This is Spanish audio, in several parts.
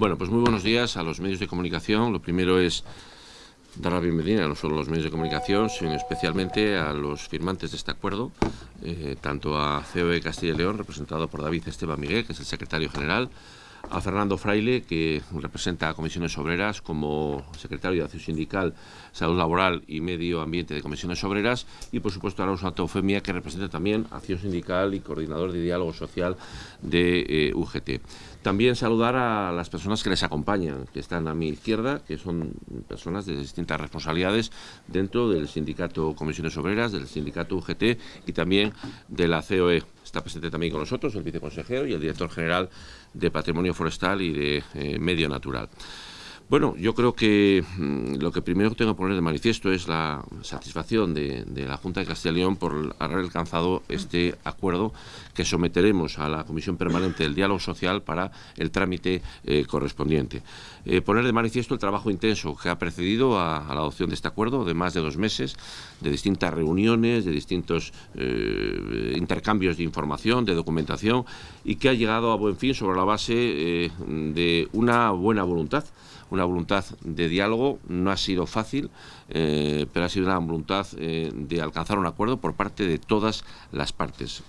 Bueno, pues muy buenos días a los medios de comunicación. Lo primero es dar la bienvenida no solo a los medios de comunicación, sino especialmente a los firmantes de este acuerdo, eh, tanto a COE Castilla y León, representado por David Esteban Miguel, que es el secretario general, a Fernando Fraile, que representa a Comisiones Obreras como secretario de Acción Sindical, Salud Laboral y Medio Ambiente de Comisiones Obreras, y por supuesto a Rosa Eufemia, que representa también Acción Sindical y Coordinador de Diálogo Social de eh, UGT. También saludar a las personas que les acompañan, que están a mi izquierda, que son personas de distintas responsabilidades dentro del sindicato Comisiones Obreras, del sindicato UGT y también de la COE. Está presente también con nosotros el viceconsejero y el director general de Patrimonio Forestal y de eh, Medio Natural. Bueno, yo creo que mm, lo que primero tengo que poner de manifiesto es la satisfacción de, la Junta de Castilla y León por haber alcanzado este acuerdo que someteremos a la Comisión Permanente del Diálogo Social para el trámite eh, correspondiente. Eh, poner de manifiesto el trabajo intenso que ha precedido a, la adopción de este acuerdo de más de dos meses, de distintas reuniones, de distintos eh, intercambios de información, de documentación y que ha llegado a buen fin sobre la base de una buena voluntad una voluntad de diálogo, no ha sido fácil, eh, pero ha sido una voluntad eh, de alcanzar un acuerdo por parte de todas las partes.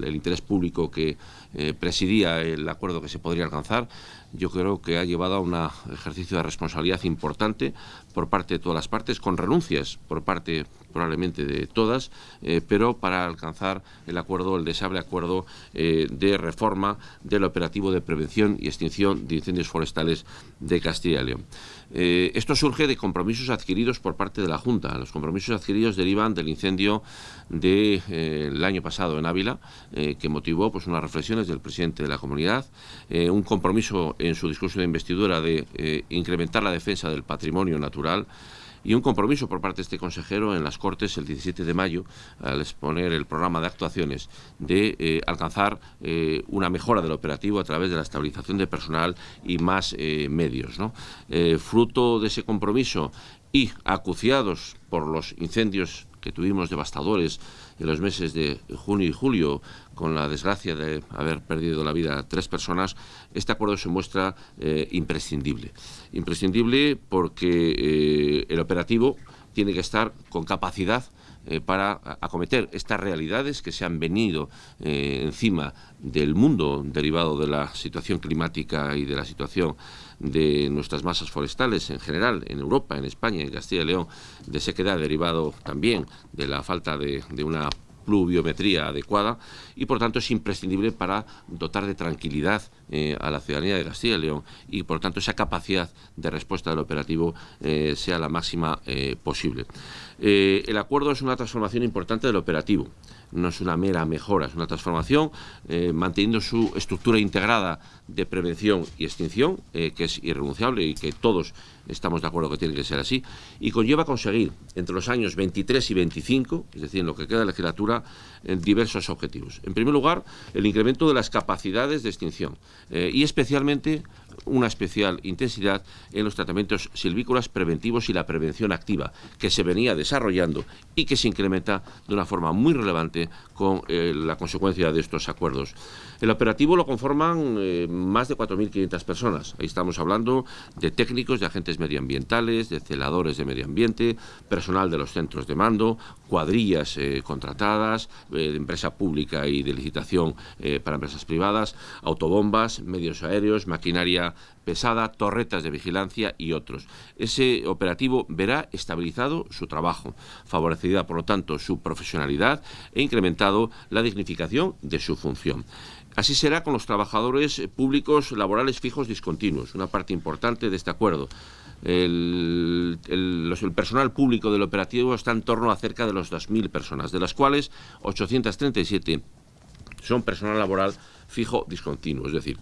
El interés público que eh, presidía el acuerdo que se podría alcanzar, yo creo que ha llevado a un ejercicio de responsabilidad importante por parte de todas las partes, con renuncias por parte probablemente de todas, eh, pero para alcanzar el acuerdo, el deseable acuerdo eh, de reforma del operativo de prevención y extinción de incendios forestales de Castilla y León. Eh, esto surge de compromisos adquiridos por parte de la Junta. Los compromisos adquiridos derivan del incendio del año pasado en Ávila, que motivó pues, unas reflexiones del presidente de la comunidad, un compromiso en su discurso de investidura de incrementar la defensa del patrimonio natural, y un compromiso por parte de este consejero en las Cortes el 17 de mayo al exponer el programa de actuaciones de eh, alcanzar eh, una mejora del operativo a través de la estabilización de personal y más eh, medios. fruto de ese compromiso y acuciados por los incendios que tuvimos devastadores en los meses de junio y julio, con la desgracia de haber perdido la vida tres personas, este acuerdo se muestra eh, imprescindible. Imprescindible porque eh, el operativo tiene que estar con capacidad eh, para acometer estas realidades que se han venido encima del mundo derivado de la situación climática y de la situación de nuestras masas forestales en general, en Europa, en España, en Castilla y León, de sequedad derivado también de la falta de, una pluviometría adecuada y por tanto es imprescindible para dotar de tranquilidad eh, a la ciudadanía de Castilla y León y por tanto esa capacidad de respuesta del operativo eh, sea la máxima eh, posible. el acuerdo es una transformación importante del operativo no es una mera mejora, es una transformación manteniendo su estructura integrada de prevención y extinción, que es irrenunciable y que todos estamos de acuerdo que tiene que ser así, y conlleva conseguir entre los años 23 y 25, es decir, en lo que queda de legislatura, diversos objetivos. En primer lugar, el incremento de las capacidades de extinción eh, y especialmente una especial intensidad en los tratamientos silvícolas preventivos y la prevención activa, que se venía desarrollando y que se incrementa de una forma muy relevante con eh, la consecuencia de estos acuerdos. El operativo lo conforman eh, más de 4.500 personas. Ahí estamos hablando de técnicos, de agentes medioambientales, de celadores de medio ambiente, personal de los centros de mando, cuadrillas eh, contratadas, de empresa pública y de licitación para empresas privadas, autobombas, medios aéreos, maquinaria pesada, torretas de vigilancia y otros. Ese operativo verá estabilizado su trabajo, favorecida por lo tanto su profesionalidad e incrementado la dignificación de su función. Así será con los trabajadores públicos laborales fijos discontinuos, una parte importante de este acuerdo. El, personal público del operativo está en torno a cerca de los 2.000 personas, de las cuales 837 son personal laboral fijo discontinuo, es decir,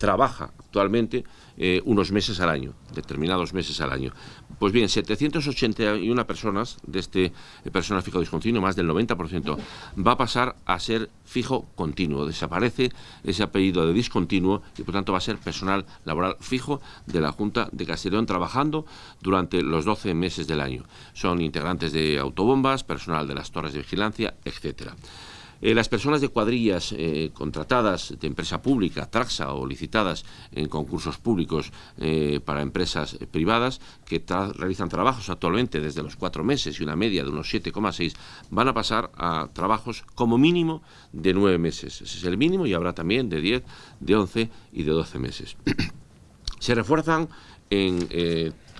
trabaja actualmente eh, unos meses al año, determinados meses al año. Pues bien, 781 personas de este eh, personal fijo discontinuo, más del 90%, va a pasar a ser fijo continuo. Desaparece ese apellido de discontinuo y por tanto va a ser personal laboral fijo de la Junta de Castellón trabajando durante los 12 meses del año. Son integrantes de autobombas, personal de las torres de vigilancia, etcétera. Eh, las personas de cuadrillas eh, contratadas de empresa pública, Traxa, o licitadas en concursos públicos eh, para empresas privadas, que realizan trabajos actualmente desde los cuatro meses y una media de unos 7,6, van a pasar a trabajos como mínimo de nueve meses. Ese es el mínimo y habrá también de 10, de 11 y de 12 meses. Se refuerzan en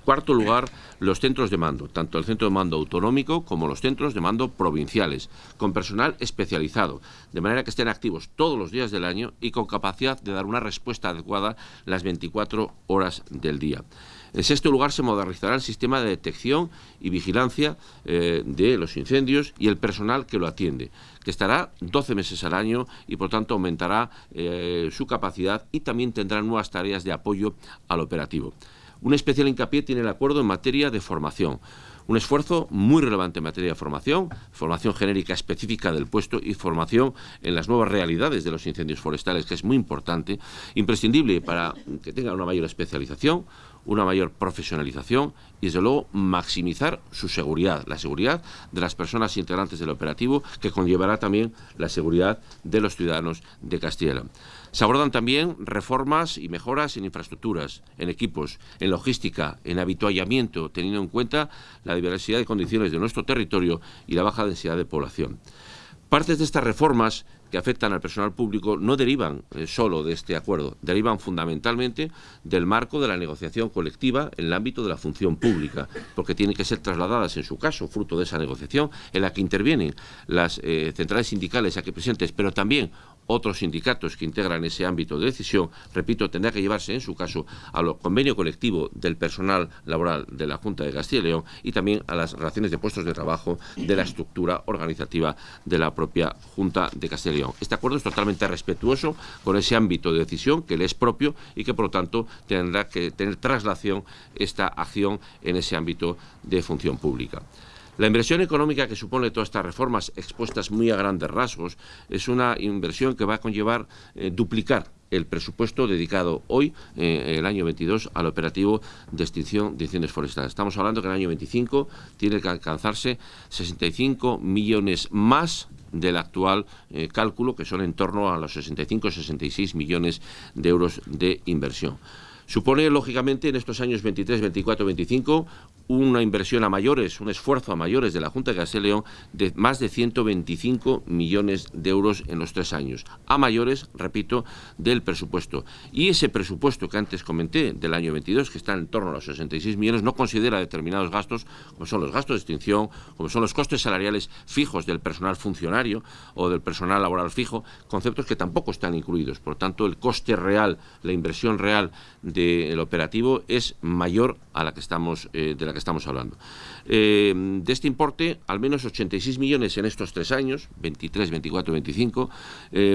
cuarto lugar, los centros de mando, tanto el centro de mando autonómico como los centros de mando provinciales, con personal especializado, de manera que estén activos todos los días del año y con capacidad de dar una respuesta adecuada las 24 horas del día. En sexto lugar, se modernizará el sistema de detección y vigilancia eh, de los incendios y el personal que lo atiende, que estará 12 meses al año y, por tanto, aumentará eh, su capacidad y también tendrá nuevas tareas de apoyo al operativo. Un especial hincapié tiene el acuerdo en materia de formación. Un esfuerzo muy relevante en materia de formación, formación genérica específica del puesto y formación en las nuevas realidades de los incendios forestales, que es muy importante, imprescindible para que tenga una mayor especialización, una mayor profesionalización y, desde luego, maximizar su seguridad, la seguridad de las personas integrantes del operativo, que conllevará también la seguridad de los ciudadanos de Castilla Se abordan también reformas y mejoras en infraestructuras, en equipos, en logística, en habituallamiento, teniendo en cuenta la diversidad de condiciones de nuestro territorio y la baja densidad de población. Partes de estas reformas que afectan al personal público no derivan eh, solo de este acuerdo, derivan fundamentalmente del marco de la negociación colectiva en el ámbito de la función pública, porque tienen que ser trasladadas, en su caso, fruto de esa negociación, en la que intervienen las eh, centrales sindicales aquí presentes, pero también otros sindicatos que integran ese ámbito de decisión, repito, tendrá que llevarse en su caso al convenio colectivo del personal laboral de la Junta de Castilla y León y también a las relaciones de puestos de trabajo de la estructura organizativa de la propia Junta de Castilla y León. Este acuerdo es totalmente respetuoso con ese ámbito de decisión que le es propio y que por lo tanto tendrá que tener traslación esta acción en ese ámbito de función pública. La inversión económica que supone todas estas reformas expuestas muy a grandes rasgos es una inversión que va a conllevar eh, duplicar el presupuesto dedicado hoy, eh, el año 22, al operativo de extinción de incendios forestales. Estamos hablando que el año 25 tiene que alcanzarse 65 millones más del actual eh, cálculo, que son en torno a los 65-66 millones de euros de inversión. Supone, lógicamente, en estos años 23, 24, 25, una inversión a mayores, un esfuerzo a mayores de la Junta de Castilla y León de más de 125 millones de euros en los tres años. A mayores, repito, del presupuesto. Y ese presupuesto que antes comenté, del año 22, que está en torno a los 66 millones, no considera determinados gastos, como son los gastos de extinción, como son los costes salariales fijos del personal funcionario o del personal laboral fijo, conceptos que tampoco están incluidos. Por tanto, el coste real, la inversión real de del operativo es mayor a la que estamos, eh, de la que estamos hablando. Eh, de este importe, al menos 86 millones en estos tres años, 23, 24, 25,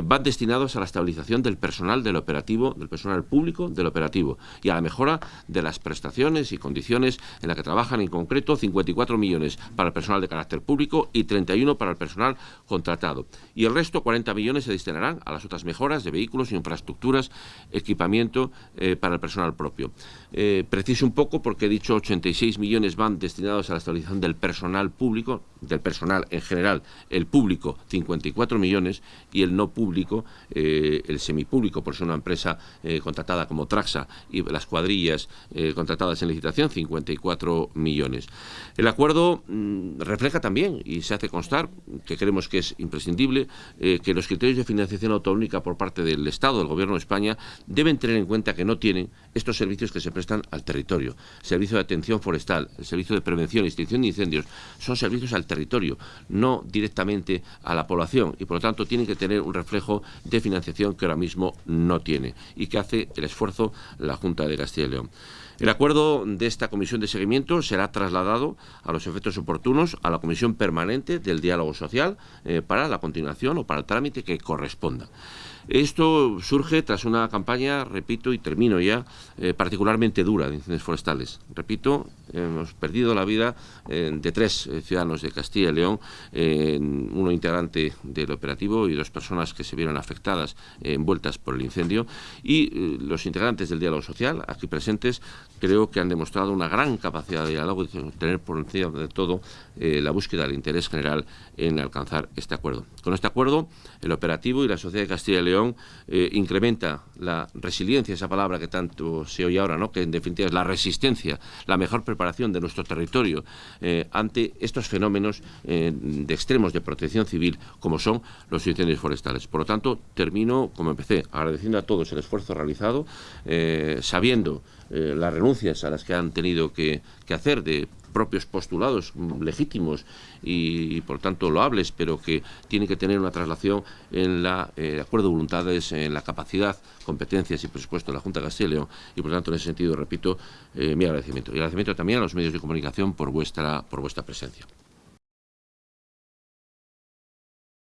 van destinados a la estabilización del personal del operativo, del personal público del operativo y a la mejora de las prestaciones y condiciones en las que trabajan, en concreto 54 millones para el personal de carácter público y 31 para el personal contratado. Y el resto, 40 millones, se destinarán a las otras mejoras de vehículos, infraestructuras, equipamiento eh, para el personal propio. Eh, preciso un poco porque he dicho 86 millones van destinados a la estabilización del personal público, del personal en general, el público 54 millones y el no público, eh, el semipúblico, por ser una empresa eh, contratada como Traxa y las cuadrillas eh, contratadas en licitación 54 millones. El acuerdo mm, refleja también y se hace constar, que creemos que es imprescindible, que los criterios de financiación autonómica por parte del Estado, del Gobierno de España, deben tener en cuenta que no tienen estos servicios que se prestan al territorio, servicio de atención forestal, el servicio de prevención y extinción de incendios, son servicios al territorio, no directamente a la población y por lo tanto tienen que tener un reflejo de financiación que ahora mismo no tiene y que hace el esfuerzo la Junta de Castilla y León. El acuerdo de esta comisión de seguimiento será trasladado a los efectos oportunos a la comisión permanente del diálogo social eh, para la continuación o para el trámite que corresponda. Esto surge tras una campaña, repito y termino ya, eh, particularmente dura de incendios forestales. Repito, hemos perdido la vida eh, de tres ciudadanos de Castilla y León, uno integrante del operativo y dos personas que se vieron afectadas, envueltas por el incendio, y los integrantes del diálogo social, aquí presentes, creo que han demostrado una gran capacidad de diálogo y tener por encima de todo la búsqueda del interés general en alcanzar este acuerdo. Con este acuerdo, el operativo y la sociedad de Castilla y León eh, incrementa la resiliencia, esa palabra que tanto se oye ahora, ¿no? que en definitiva es la resistencia, la mejor preparación de nuestro territorio eh, ante estos fenómenos eh, de extremos de protección civil como son los incendios forestales. Por lo tanto, termino como empecé, agradeciendo a todos el esfuerzo realizado, sabiendo las renuncias a las que han tenido que, hacer de propios postulados legítimos y, por tanto loables, pero que tienen que tener una traslación en la eh, acuerdo de voluntades, en la capacidad, competencias y presupuesto de la Junta de Castilla y por tanto en ese sentido repito eh, mi agradecimiento y agradecimiento también a los medios de comunicación por vuestra por vuestra presencia.